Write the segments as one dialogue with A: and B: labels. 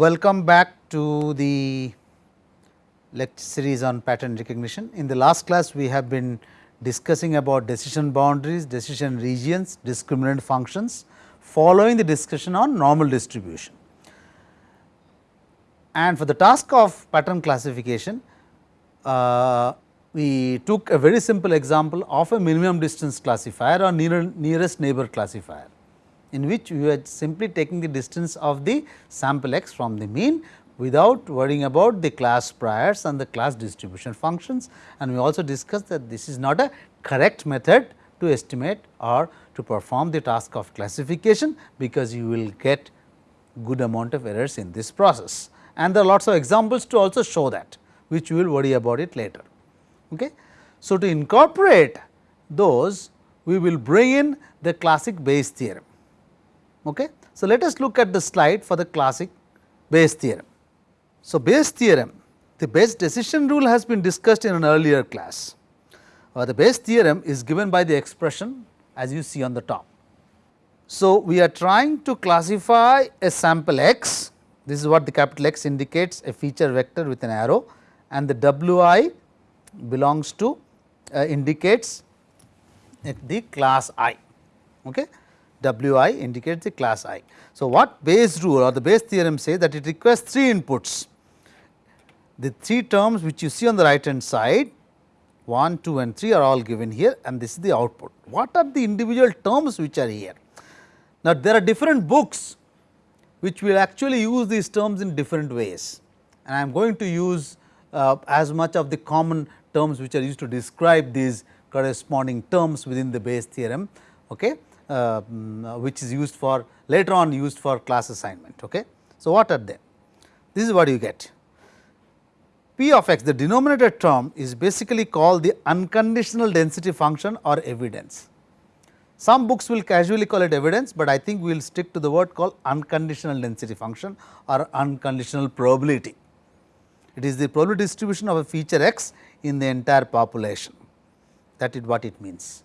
A: Welcome back to the lecture series on pattern recognition. In the last class, we have been discussing about decision boundaries, decision regions, discriminant functions following the discussion on normal distribution. And for the task of pattern classification, uh, we took a very simple example of a minimum distance classifier or near, nearest neighbor classifier, in which we are simply taking the distance of the sample x from the mean without worrying about the class priors and the class distribution functions. And we also discussed that this is not a correct method to estimate or to perform the task of classification, because you will get good amount of errors in this process. And there are lots of examples to also show that, which we will worry about it later. Okay. So, to incorporate those, we will bring in the classic Bayes theorem. Okay. So, let us look at the slide for the classic Bayes theorem. So, Bayes theorem, the Bayes decision rule has been discussed in an earlier class. Uh, the Bayes theorem is given by the expression as you see on the top. So, we are trying to classify a sample x, this is what the capital X indicates a feature vector with an arrow and the w i belongs to uh, indicates the class i. Okay. W i indicates the class i. So, what Bayes rule or the Bayes theorem says that it requires three inputs. The three terms which you see on the right hand side 1, 2 and 3 are all given here and this is the output. What are the individual terms which are here? Now, there are different books which will actually use these terms in different ways and I am going to use uh, as much of the common terms which are used to describe these corresponding terms within the Bayes theorem, okay, Um, uh, which is used for later on used for class assignment. Okay. So, what are they? This is what you get. P of x the denominator term is basically called the unconditional density function or evidence. Some books will casually call it evidence, but I think we will stick to the word called unconditional density function or unconditional probability. It is the probability distribution of a feature x in the entire population that is what it means.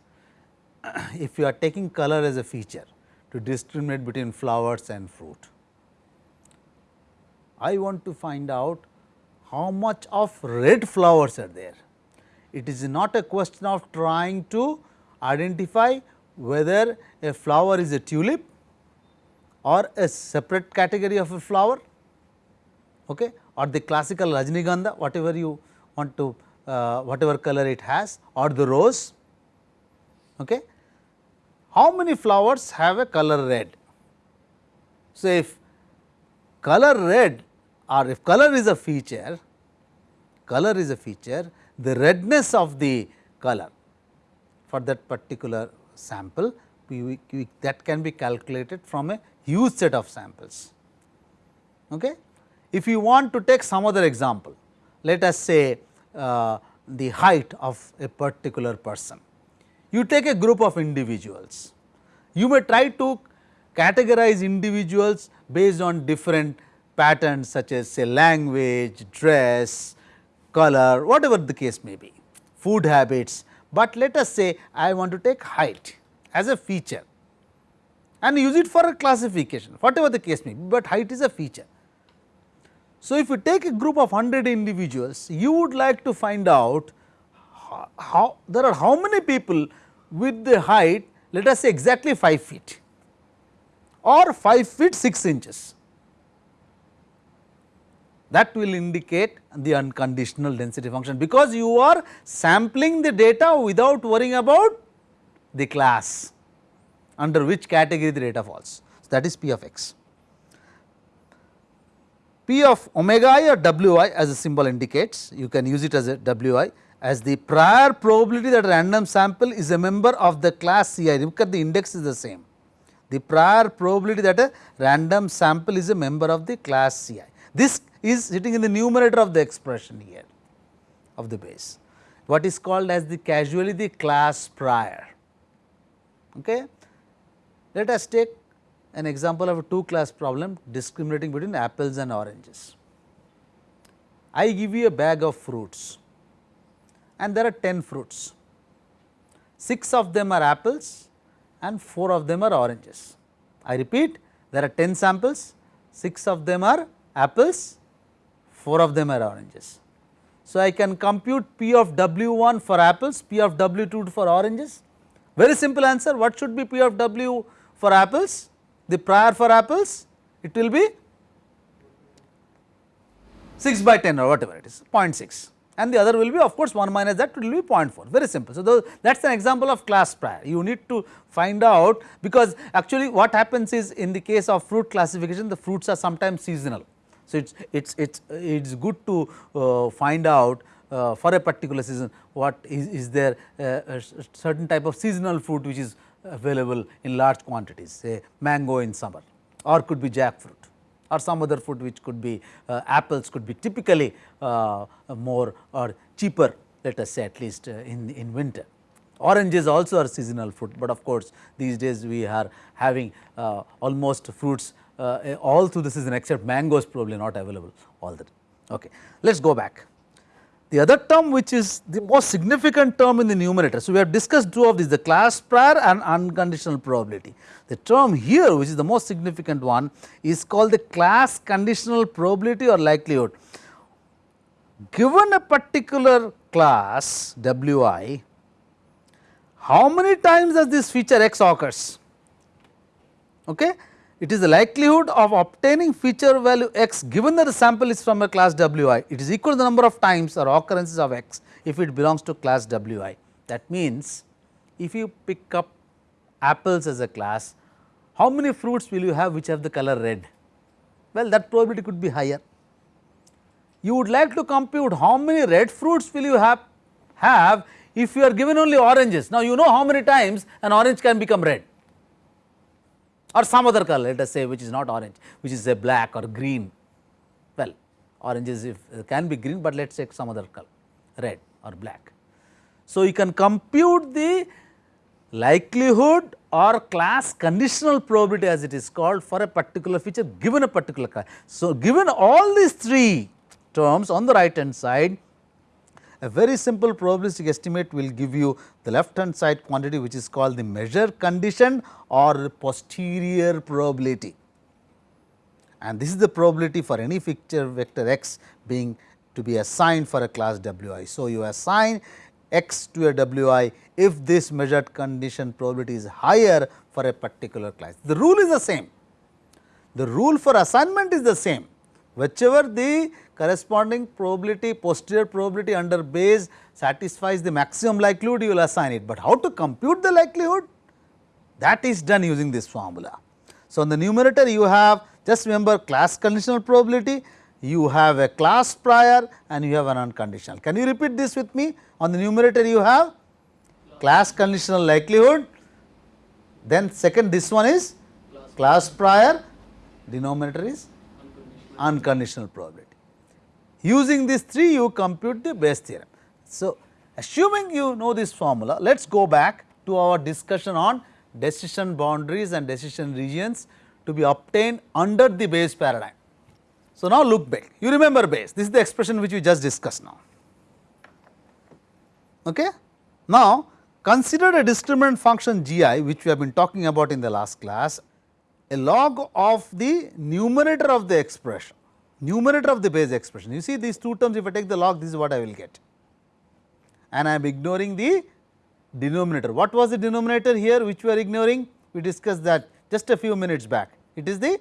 A: if you are taking color as a feature to discriminate between flowers and fruit, I want to find out how much of red flowers are there. It is not a question of trying to identify whether a flower is a tulip or a separate category of a flower okay, or the classical Rajnigandha whatever you want to uh, whatever color it has or the rose. Okay. How many flowers have a color red? So, if color red or if color is a feature, color is a feature, the redness of the color for that particular sample we, we, that can be calculated from a huge set of samples. Okay. If you want to take some other example, let us say uh, the height of a particular person. You take a group of individuals, you may try to categorize individuals based on different patterns such as say language, dress, color, whatever the case may be, food habits, but let us say I want to take height as a feature and use it for a classification, whatever the case may be, but height is a feature. So, if you take a group of 100 individuals, you would like to find out how, how there are how many people with the height let us say exactly 5 feet or 5 feet 6 inches. That will indicate the unconditional density function, because you are sampling the data without worrying about the class under which category the data falls. So, that is P of x. P of omega i or w i as the symbol indicates, you can use it as a w i as the prior probability that random sample is a member of the class C i, look at the index is the same. The prior probability that a random sample is a member of the class C i. This is sitting in the numerator of the expression here of the Bayes, what is called as the casually the class prior. Okay. Let us take an example of a two class problem discriminating between apples and oranges. I give you a bag of fruits and there are 10 fruits, 6 of them are apples and 4 of them are oranges. I repeat there are 10 samples, 6 of them are apples, 4 of them are oranges. So, I can compute P of W 1 for apples, P of W 2 for oranges. Very simple answer, what should be P of W for apples? The prior for apples, it will be 6 by 10 or whatever it is 0.6 and the other will be of course 1 minus that will be 0.4 very simple. So, that is an example of class prior you need to find out because actually what happens is in the case of fruit classification the fruits are sometimes seasonal. So, it is it's it's it's good to uh, find out uh, for a particular season what is, is there a certain type of seasonal fruit which is available in large quantities say mango in summer or could be jackfruit or some other fruit which could be uh, apples could be typically uh, more or cheaper let us say at least uh, in, in winter. Oranges also are seasonal fruit, but of course, these days we are having uh, almost fruits uh, all through the season except mangoes probably not available all time. Okay. Let us go back. The other term which is the most significant term in the numerator. So, we have discussed two of these the class prior and unconditional probability. The term here which is the most significant one is called the class conditional probability or likelihood. Given a particular class Wi, how many times does this feature x occurs? Okay? It is the likelihood of obtaining feature value x given that the sample is from a class Wi, it is equal to the number of times or occurrences of x if it belongs to class Wi. That means, if you pick up apples as a class, how many fruits will you have which have the color red? Well, that probability could be higher. You would like to compute how many red fruits will you have, have if you are given only oranges. Now, you know how many times an orange can become red or some other color let us say which is not orange which is a black or green well oranges if uh, can be green, but let us take some other color red or black. So, you can compute the likelihood or class conditional probability as it is called for a particular feature given a particular class. So, given all these three terms on the right hand side a very simple probabilistic estimate will give you the left hand side quantity which is called the measure condition or posterior probability. And this is the probability for any feature vector x being to be assigned for a class Wi. So, you assign x to a Wi if this measured condition probability is higher for a particular class. The rule is the same, the rule for assignment is the same whichever the corresponding probability posterior probability under Bayes satisfies the maximum likelihood you will assign it, but how to compute the likelihood that is done using this formula. So, in the numerator you have just remember class conditional probability, you have a class prior and you have an unconditional. Can you repeat this with me? On the numerator you have class conditional likelihood, then second this one is class prior, denominator is unconditional probability. Using these three you compute the Bayes theorem. So, assuming you know this formula, let us go back to our discussion on decision boundaries and decision regions to be obtained under the Bayes paradigm. So, now look back, you remember Bayes, this is the expression which we just discussed now. Okay? Now, consider a discriminant function g i which we have been talking about in the last class a log of the numerator of the expression, numerator of the Bayes expression. You see these two terms if I take the log this is what I will get and I am ignoring the denominator. What was the denominator here which we are ignoring? We discussed that just a few minutes back. It is the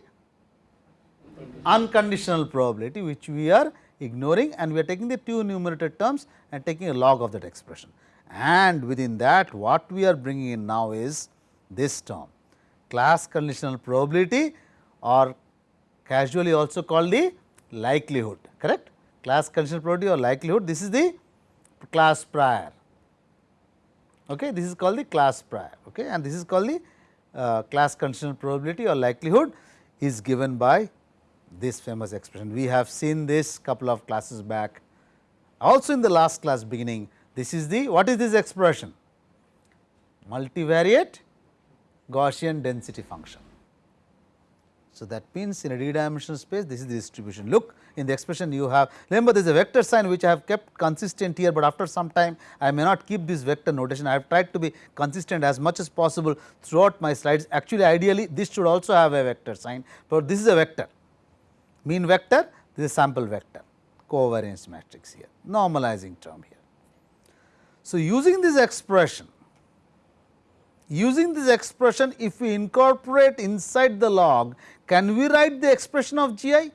A: unconditional probability which we are ignoring and we are taking the two numerator terms and taking a log of that expression. And within that what we are bringing in now is this term class conditional probability or casually also called the likelihood correct? Class conditional probability or likelihood this is the class prior. Okay this is called the class prior okay? And this is called the uh, class conditional probability or likelihood is given by this famous expression. We have seen this couple of classes back. Also in the last class beginning this is the what is this expression? Multivariate Gaussian density function. So, that means in a d dimensional space this is the distribution. Look in the expression you have remember there is a vector sign which I have kept consistent here, but after some time I may not keep this vector notation. I have tried to be consistent as much as possible throughout my slides. Actually ideally this should also have a vector sign, but this is a vector. mean vector, this is sample vector covariance matrix here, normalizing term here. So, using this expression, using this expression if we incorporate inside the log, can we write the expression of GI?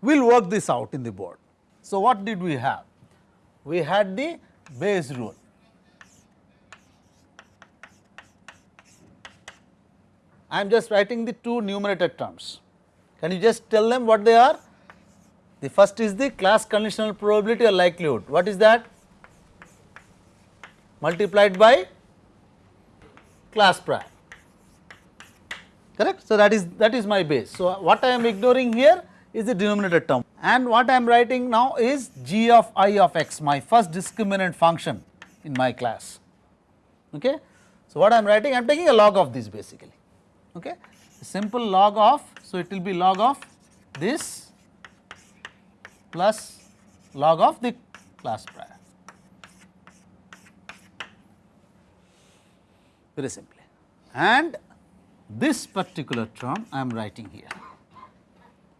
A: We will work this out in the board. So, what did we have? We had the Bayes rule. I am just writing the two numerator terms. Can you just tell them what they are? The first is the class conditional probability or likelihood. What is that? Multiplied by class prior. Correct? So, that is that is my Bayes. So, what I am ignoring here is the denominator term and what I am writing now is g of i of x my first discriminant function in my class. Okay. So, what I am writing I am taking a log of this basically okay. simple log of so it will be log of this plus log of the class prior very simply and this particular term I am writing here.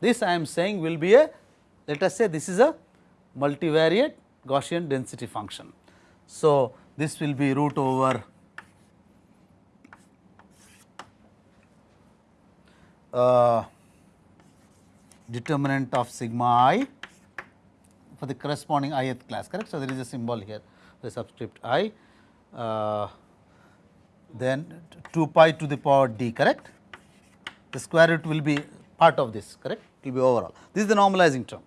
A: This I am saying will be a let us say this is a multivariate Gaussian density function. So, this will be root over uh, determinant of sigma i for the corresponding ith class correct. So, there is a symbol here the subscript i uh, then 2 pi to the power d correct? The square root will be part of this correct? It will be overall. This is the normalizing term.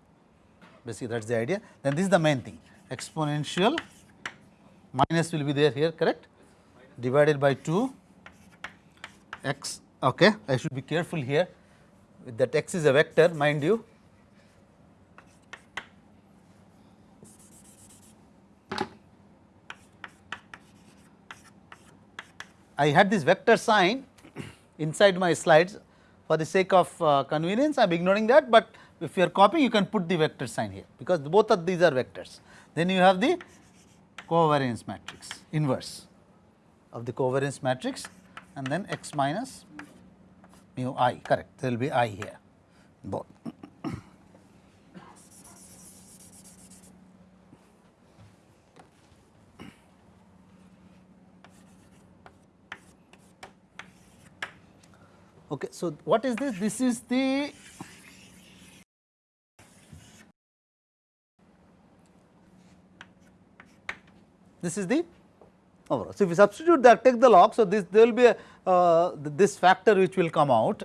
A: Basically that is the idea. Then this is the main thing. Exponential minus will be there here correct? Divided by 2 x. Okay I should be careful here. That x is a vector mind you I had this vector sign inside my slides for the sake of uh, convenience I am ignoring that, but if you are copying you can put the vector sign here because both of these are vectors. Then you have the covariance matrix inverse of the covariance matrix and then x minus mu i correct there will be i here both. Okay, so what is this? This is the this is the overall. So, if you substitute that take the log, so this there will be a uh, this factor which will come out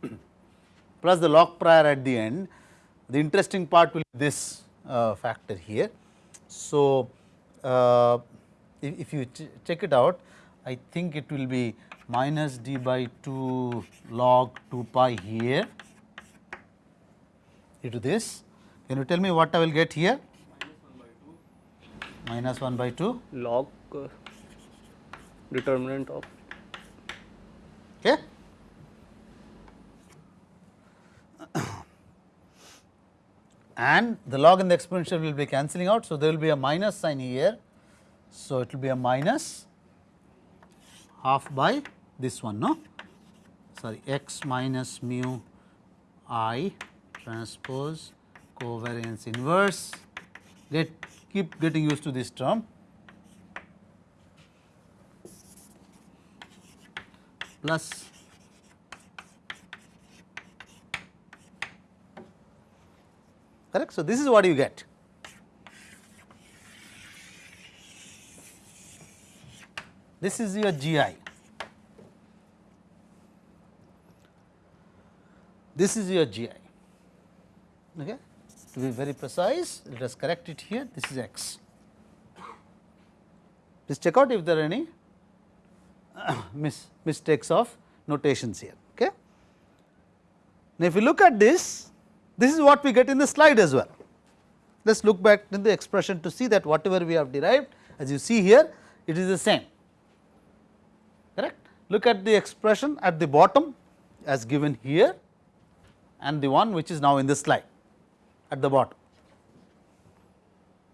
A: plus the log prior at the end. The interesting part will be this uh, factor here. So, uh, if, if, you ch check it out, I think it will be minus d by 2 log 2 pi here into this. Can you tell me what I will get here? Minus 1 by 2
B: log uh, determinant of
A: okay. and the log and the exponential will be cancelling out. So, there will be a minus sign here. So, it will be a minus half by this one no sorry x minus mu i transpose covariance inverse get keep getting used to this term plus correct. So, this is what you get. This is your GI. This is your GI. Okay. To be very precise, let us correct it here. This is x. Please check out if there are any mis mistakes of notations here. Okay. Now, if you look at this, this is what we get in the slide as well. Let us look back in the expression to see that whatever we have derived as you see here it is the same. Look at the expression at the bottom as given here and the one which is now in the slide at the bottom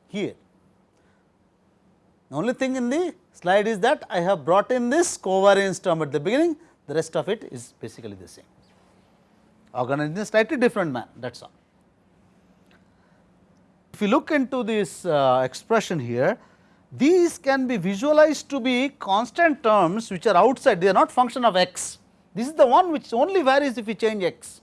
A: here. The only thing in the slide is that I have brought in this covariance term at the beginning, the rest of it is basically the same, organized in a slightly different manner that is all. if you look into this uh, expression here, these can be visualized to be constant terms which are outside, they are not function of x. This is the one which only varies if you change x.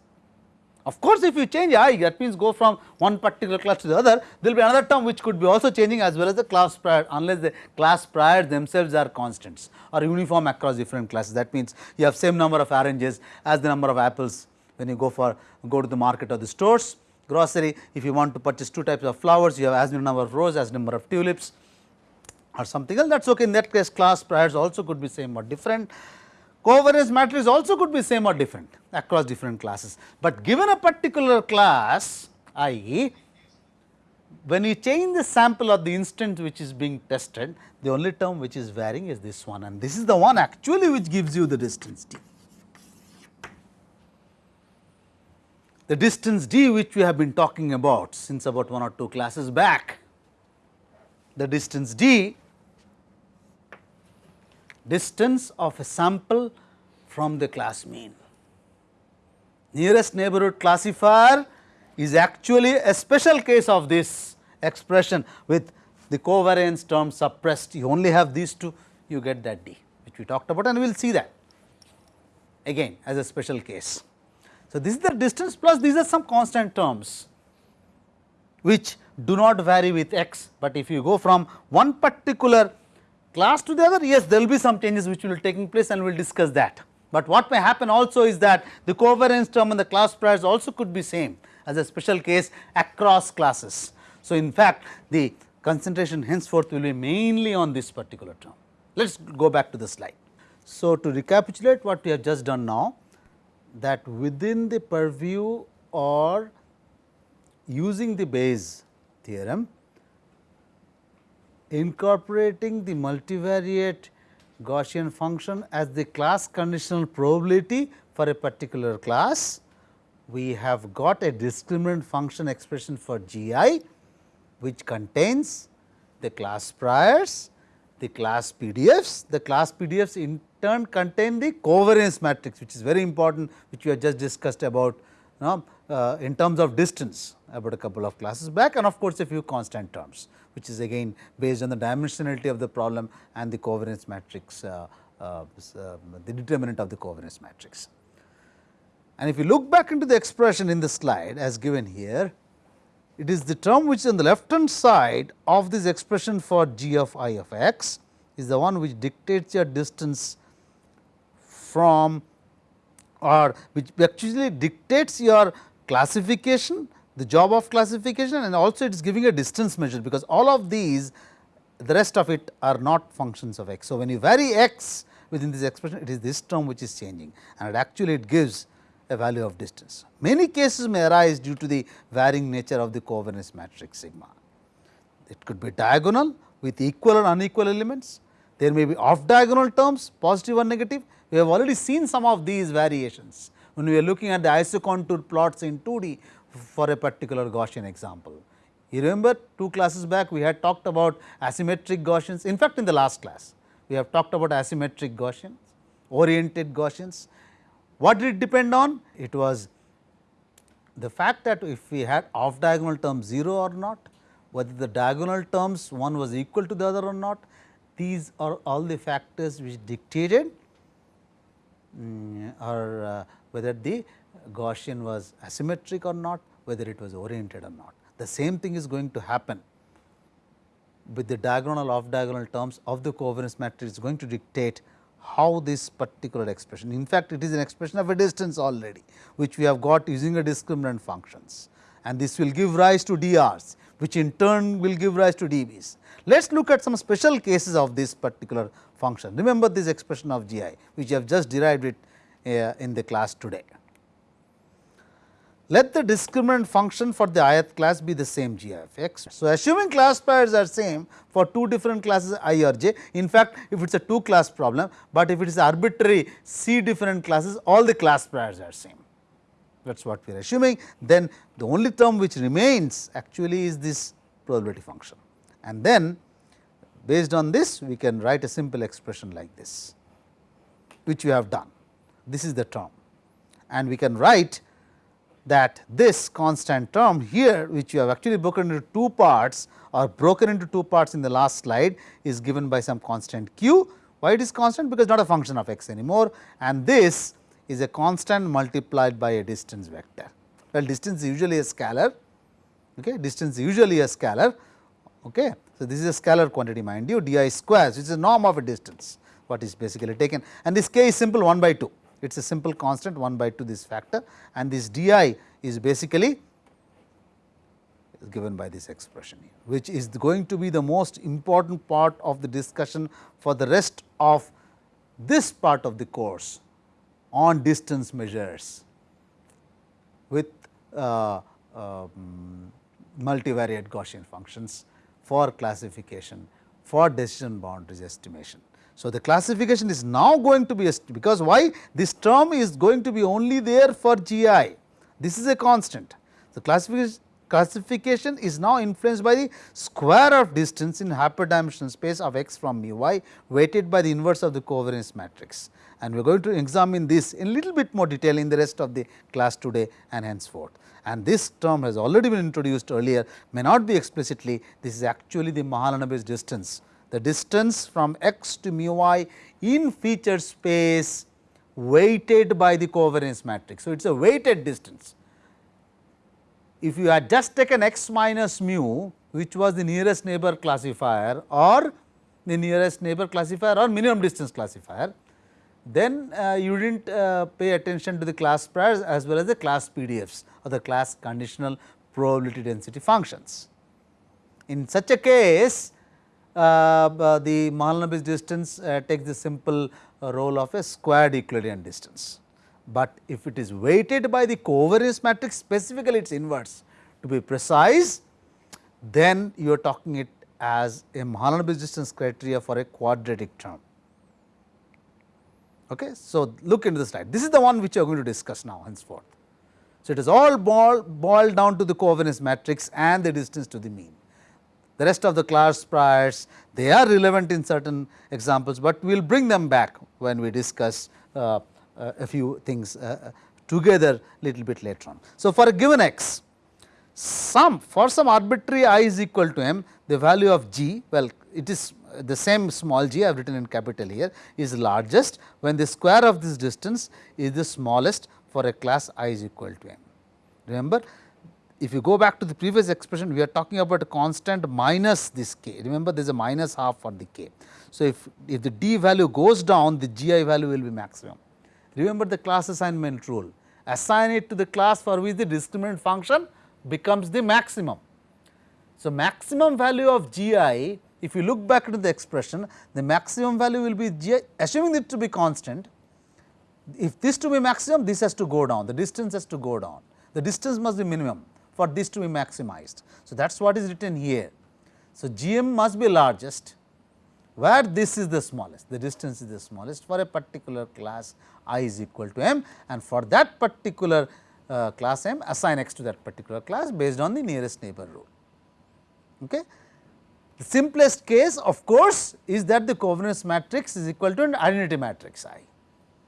A: Of course, if you change i that means go from one particular class to the other there will be another term which could be also changing as well as the class prior unless the class prior themselves are constants or uniform across different classes that means you have same number of oranges as the number of apples when you go for go to the market or the stores grocery if you want to purchase two types of flowers you have as many number of roses as number of tulips or something else that is okay. In that case class priors also could be same or different. Covariance matrix also could be same or different across different classes, but given a particular class i.e., when you change the sample of the instance which is being tested, the only term which is varying is this one. And this is the one actually which gives you the distance d. The distance d which we have been talking about since about one or two classes back, the distance d distance of a sample from the class mean. Nearest neighborhood classifier is actually a special case of this expression with the covariance term suppressed you only have these two you get that d which we talked about and we will see that again as a special case. So, this is the distance plus these are some constant terms which do not vary with x, but if you go from one particular class to the other yes there will be some changes which will be taking place and we will discuss that. But what may happen also is that the covariance term and the class priors also could be same as a special case across classes. So, in fact, the concentration henceforth will be mainly on this particular term. Let us go back to the slide. So, to recapitulate what we have just done now that within the purview or using the Bayes theorem incorporating the multivariate Gaussian function as the class conditional probability for a particular class. We have got a discriminant function expression for G i which contains the class priors, the class PDFs, the class PDFs in turn contain the covariance matrix which is very important which we have just discussed about you know, uh, in terms of distance about a couple of classes back and of course, a few constant terms which is again based on the dimensionality of the problem and the covariance matrix uh, uh, uh, the determinant of the covariance matrix. And if you look back into the expression in the slide as given here, it is the term which is on the left hand side of this expression for g of i of x is the one which dictates your distance from or which actually dictates your classification, the job of classification and also it is giving a distance measure, because all of these the rest of it are not functions of x. So, when you vary x within this expression it is this term which is changing and it actually it gives a value of distance. Many cases may arise due to the varying nature of the covariance matrix sigma. It could be diagonal with equal and unequal elements, there may be off diagonal terms positive or negative. We have already seen some of these variations when we are looking at the isocontour plots in 2D for a particular Gaussian example. You remember two classes back we had talked about asymmetric Gaussians in fact in the last class we have talked about asymmetric Gaussians, oriented Gaussians. What did it depend on? It was the fact that if we had off diagonal term 0 or not, whether the diagonal terms one was equal to the other or not, these are all the factors which dictated um, or uh, whether the Gaussian was asymmetric or not, whether it was oriented or not. The same thing is going to happen with the diagonal off diagonal terms of the covariance matrix is going to dictate how this particular expression. In fact, it is an expression of a distance already, which we have got using a discriminant functions and this will give rise to DRs, which in turn will give rise to DBs. Let us look at some special cases of this particular function. Remember this expression of g i, which you have just derived it in the class today. Let the discriminant function for the ith class be the same g of x. So, assuming class priors are same for two different classes i or j, in fact, if it is a two class problem, but if it is arbitrary c different classes all the class priors are same that is what we are assuming. Then the only term which remains actually is this probability function and then based on this we can write a simple expression like this which we have done. This is the term and we can write that this constant term here which you have actually broken into two parts or broken into two parts in the last slide is given by some constant q. Why it is constant? Because not a function of x anymore and this is a constant multiplied by a distance vector. Well, distance is usually a scalar, okay. distance is usually a scalar. Okay. So, this is a scalar quantity mind you d i squares which is a norm of a distance what is basically taken and this k is simple 1 by 2 it is a simple constant 1 by 2 this factor and this d i is basically given by this expression here, which is going to be the most important part of the discussion for the rest of this part of the course on distance measures with uh, uh, multivariate Gaussian functions for classification for decision boundaries estimation. So, the classification is now going to be because why this term is going to be only there for G i, this is a constant. So, classification classification is now influenced by the square of distance in hyperdimensional space of x from mu y weighted by the inverse of the covariance matrix. And we are going to examine this in little bit more detail in the rest of the class today and henceforth. And this term has already been introduced earlier may not be explicitly this is actually the Mahalanobis distance the distance from x to mu i in feature space weighted by the covariance matrix. So, it is a weighted distance if you had just taken x minus mu which was the nearest neighbor classifier or the nearest neighbor classifier or minimum distance classifier, then uh, you did not uh, pay attention to the class priors as well as the class PDFs or the class conditional probability density functions. In such a case, the Mahalanobis distance uh, takes the simple uh, role of a squared Euclidean distance but if it is weighted by the covariance matrix specifically its inverse to be precise, then you are talking it as a Mahalanobis distance criteria for a quadratic term. Okay. So, look into the slide this is the one which you are going to discuss now henceforth. So, it is all boiled down to the covariance matrix and the distance to the mean. The rest of the class priors they are relevant in certain examples, but we will bring them back when we discuss uh, uh, a few things uh, uh, together little bit later on. So, for a given x some for some arbitrary i is equal to m the value of g well it is the same small g I have written in capital here is largest when the square of this distance is the smallest for a class i is equal to m. Remember if you go back to the previous expression we are talking about a constant minus this k. Remember there is a minus half for the k. So, if, if the d value goes down the g i value will be maximum. Remember the class assignment rule, assign it to the class for which the discriminant function becomes the maximum. So, maximum value of g i if you look back into the expression the maximum value will be g i assuming it to be constant. If this to be maximum this has to go down. The distance has to go down. The distance must be minimum for this to be maximized. So, that is what is written here. So, g m must be largest where this is the smallest, the distance is the smallest for a particular class i is equal to m and for that particular uh, class m assign x to that particular class based on the nearest neighbor rule. Okay. The simplest case of course, is that the covariance matrix is equal to an identity matrix I.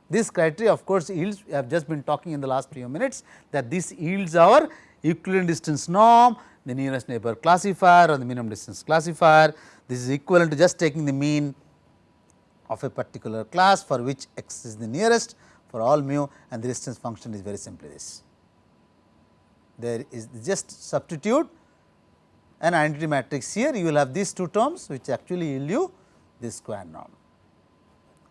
A: This criteria of course, yields we have just been talking in the last few minutes that this yields our Euclidean distance norm, the nearest neighbor classifier or the minimum distance classifier, this is equivalent to just taking the mean of a particular class for which x is the nearest for all mu and the distance function is very simply this. There is just substitute an identity matrix here you will have these two terms which actually yield you this square norm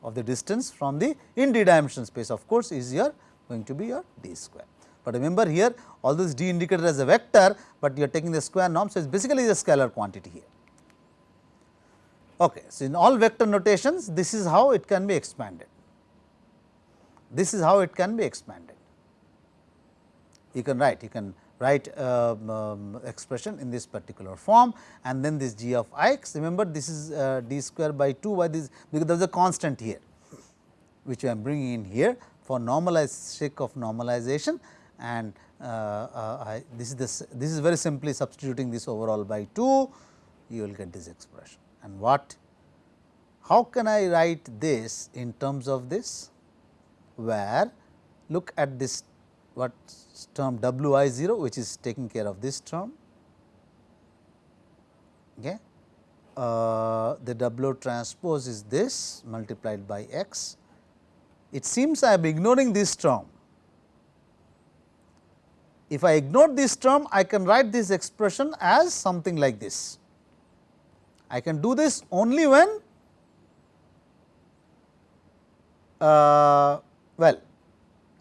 A: of the distance from the in d dimensional space of course, is your going to be your d square. But remember here all this d indicated as a vector, but you are taking the square norm. So, it is basically a scalar quantity here. Okay. So, in all vector notations this is how it can be expanded. This is how it can be expanded. You can write, you can write uh, um, expression in this particular form and then this g of x remember this is uh, d square by 2 by this because there is a constant here which I am bringing in here for normalized sake of normalization and uh, uh, I, this is this this is very simply substituting this overall by 2 you will get this expression and what how can I write this in terms of this where look at this what term w i 0 which is taking care of this term. Okay. Uh, the w transpose is this multiplied by x. It seems I am ignoring this term. If I ignore this term, I can write this expression as something like this. I can do this only when uh, well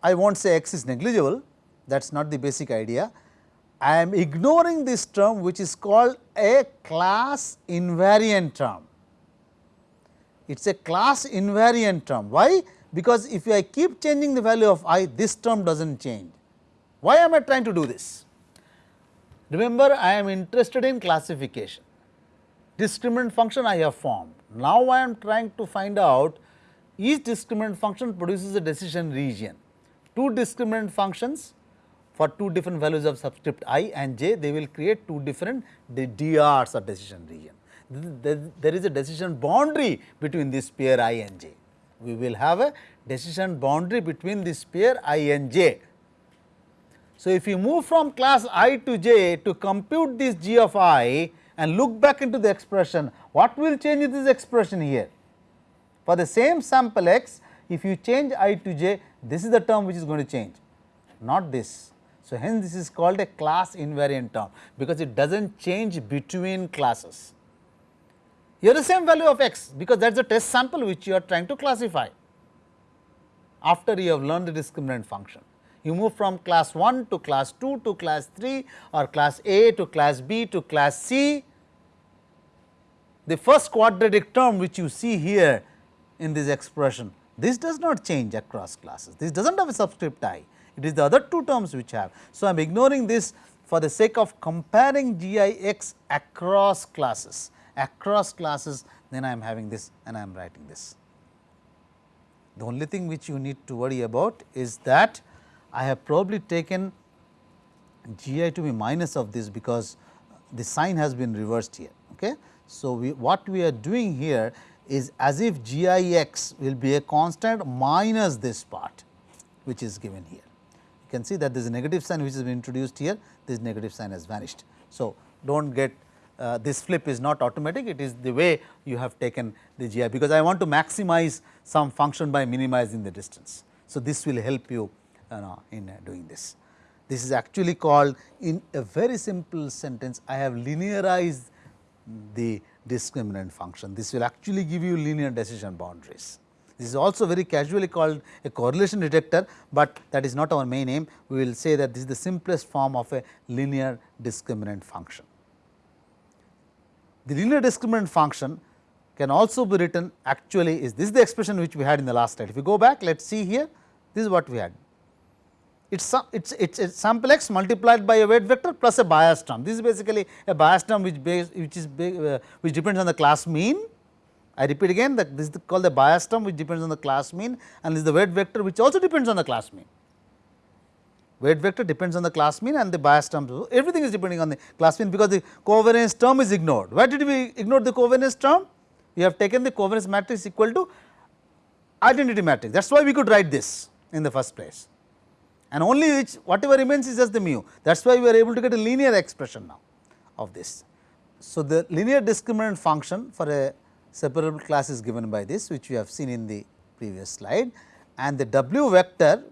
A: I will not say x is negligible that is not the basic idea. I am ignoring this term which is called a class invariant term. It is a class invariant term. Why? Because if I keep changing the value of i, this term does not change. Why am I trying to do this? Remember, I am interested in classification. Discriminant function I have formed. Now, I am trying to find out each discriminant function produces a decision region. Two discriminant functions for two different values of subscript i and j, they will create two different DRs or decision region. There is a decision boundary between this pair i and j. We will have a decision boundary between this pair i and j. So, if you move from class i to j to compute this g of i and look back into the expression, what will change in this expression here? For the same sample x, if you change i to j, this is the term which is going to change, not this. So, hence this is called a class invariant term, because it does not change between classes. Here the same value of x, because that is the test sample which you are trying to classify after you have learned the discriminant function. You move from class 1 to class 2 to class 3 or class A to class B to class C. The first quadratic term which you see here in this expression, this does not change across classes. This does not have a subscript i it is the other two terms which have. So, I am ignoring this for the sake of comparing g i x across classes, across classes then I am having this and I am writing this. The only thing which you need to worry about is that I have probably taken g i to be minus of this because the sign has been reversed here. Okay. So, we, what we are doing here is as if g i x will be a constant minus this part which is given here you can see that there is a negative sign which has been introduced here, this negative sign has vanished. So, do not get uh, this flip is not automatic, it is the way you have taken the GI, because I want to maximize some function by minimizing the distance. So, this will help you, you know, in uh, doing this. This is actually called in a very simple sentence, I have linearized the discriminant function. This will actually give you linear decision boundaries. This is also very casually called a correlation detector, but that is not our main aim. We will say that this is the simplest form of a linear discriminant function. The linear discriminant function can also be written actually is this is the expression which we had in the last slide. If you go back, let us see here, this is what we had. It's it's it's a sample x multiplied by a weight vector plus a bias term. This is basically a bias term which base, which is uh, which depends on the class mean I repeat again that this is called the bias term which depends on the class mean and this is the weight vector which also depends on the class mean. Weight vector depends on the class mean and the bias term so everything is depending on the class mean because the covariance term is ignored. Why did we ignore the covariance term? We have taken the covariance matrix equal to identity matrix that is why we could write this in the first place and only which whatever remains is just the mu that is why we are able to get a linear expression now of this. So, the linear discriminant function for a separable class is given by this which we have seen in the previous slide and the w vector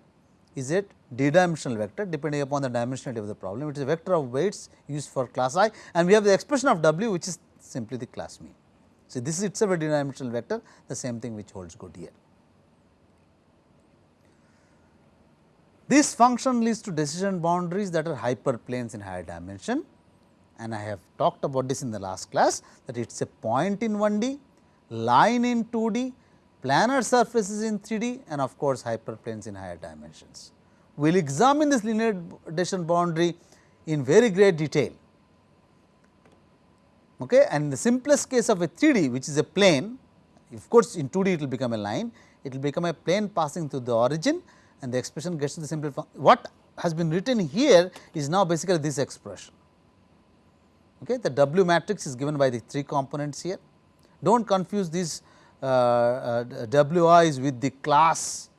A: is a d dimensional vector depending upon the dimensionality of the problem. It is a vector of weights used for class i and we have the expression of w which is simply the class mean. So, this is itself a d dimensional vector the same thing which holds good here. This function leads to decision boundaries that are hyperplanes in higher dimension and I have talked about this in the last class that it is a point in 1D, line in 2D, planar surfaces in 3D and of course, hyperplanes in higher dimensions. We will examine this linear decision boundary in very great detail. Okay. And in the simplest case of a 3D which is a plane, of course, in 2D it will become a line, it will become a plane passing through the origin and the expression gets to the simple form. What has been written here is now basically this expression. Okay. The W matrix is given by the 3 components here. Do not confuse these uh, uh, WIs with the class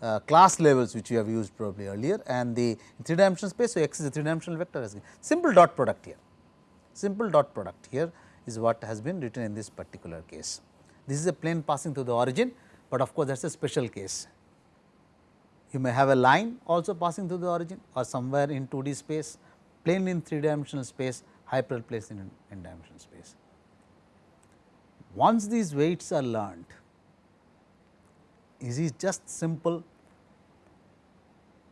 A: uh, class levels which we have used probably earlier and the three dimensional space. So, x is a three dimensional vector as simple dot product here, simple dot product here is what has been written in this particular case. This is a plane passing through the origin, but of course, that is a special case. You may have a line also passing through the origin or somewhere in 2D space, plane in 3 dimensional space, hyperplane in n dimensional space. Once these weights are learned, is it just simple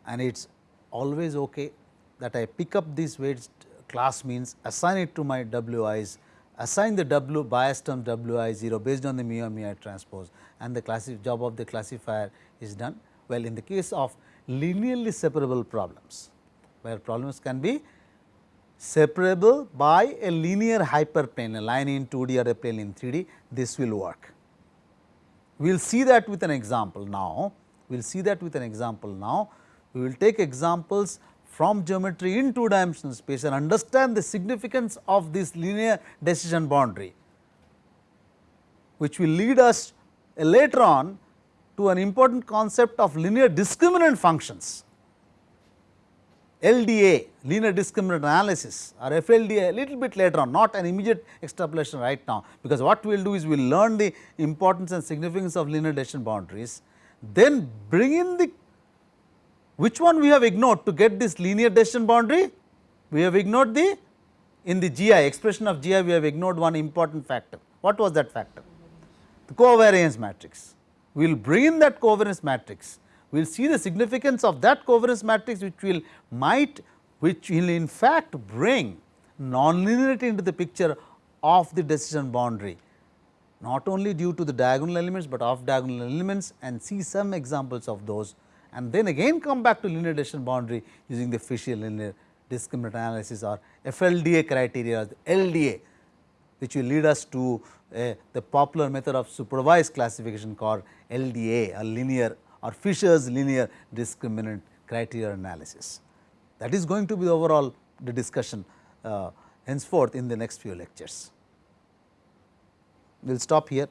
A: and it is always okay that I pick up these weights class means assign it to my W i's, assign the W bias term W i 0 based on the mu and mu i transpose and the job of the classifier is done. Well, in the case of linearly separable problems, where problems can be separable by a linear hyperplane, a line in 2D or a plane in 3D, this will work. We will see that with an example now, we will see that with an example now. We will take examples from geometry in two dimensional space and understand the significance of this linear decision boundary, which will lead us later on to an important concept of linear discriminant functions. LDA linear discriminant analysis or FLDA a little bit later on not an immediate extrapolation right now, because what we will do is we will learn the importance and significance of linear decision boundaries, then bring in the which one we have ignored to get this linear decision boundary? We have ignored the in the GI expression of GI we have ignored one important factor. What was that factor? The covariance matrix. We will bring in that covariance matrix. We will see the significance of that covariance matrix which will might which will in fact bring nonlinearity into the picture of the decision boundary. Not only due to the diagonal elements, but off diagonal elements and see some examples of those. And then again come back to linear decision boundary using the Fisher linear discriminant analysis or FLDA criteria or the LDA which will lead us to uh, the popular method of supervised classification called LDA or linear or Fisher's linear discriminant criteria analysis. That is going to be the overall the discussion uh, henceforth in the next few lectures. We will stop here.